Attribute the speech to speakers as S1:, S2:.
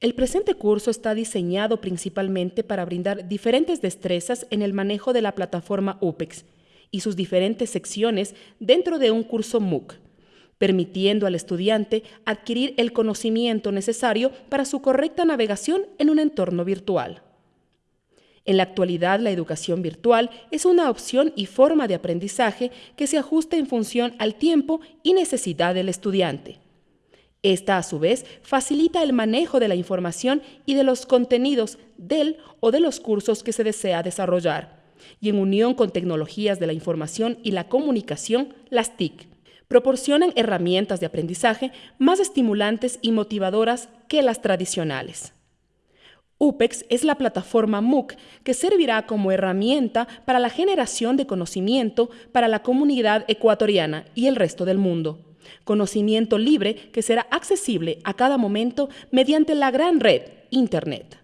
S1: El presente curso está diseñado principalmente para brindar diferentes destrezas en el manejo de la plataforma UPEX y sus diferentes secciones dentro de un curso MOOC, permitiendo al estudiante adquirir el conocimiento necesario para su correcta navegación en un entorno virtual. En la actualidad, la educación virtual es una opción y forma de aprendizaje que se ajusta en función al tiempo y necesidad del estudiante. Esta, a su vez, facilita el manejo de la información y de los contenidos del o de los cursos que se desea desarrollar, y en unión con tecnologías de la información y la comunicación, las TIC, proporcionan herramientas de aprendizaje más estimulantes y motivadoras que las tradicionales. UPEX es la plataforma MOOC que servirá como herramienta para la generación de conocimiento para la comunidad ecuatoriana y el resto del mundo conocimiento libre que será accesible a cada momento mediante la gran red Internet.